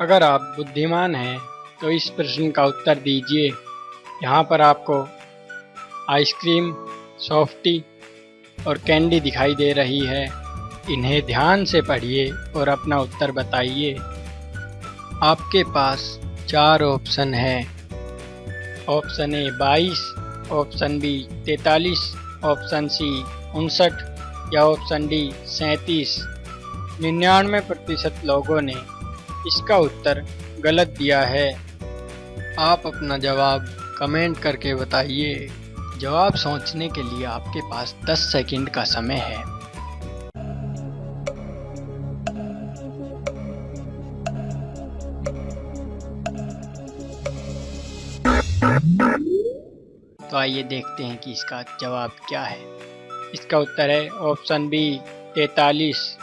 अगर आप बुद्धिमान हैं तो इस प्रश्न का उत्तर दीजिए। यहाँ पर आपको आइसक्रीम, सॉफ्टी और कैंडी दिखाई दे रही है। इन्हें ध्यान से पढ़िए और अपना उत्तर बताइए। आपके पास चार ऑप्शन हैं। ऑप्शन ए बाईस, ऑप्शन बी तैतालीस, ऑप्शन सी उनसठ या ऑप्शन डी सैंतीस। निन्यानवे प्रतिशत लोगों ने इसका उत्तर गलत दिया है। आप अपना जवाब कमेंट करके बताइए। जवाब सोचने के लिए आपके पास 10 सेकंड का समय है। तो आइए देखते हैं कि इसका जवाब क्या है। इसका उत्तर है ऑप्शन बी तैतालीस।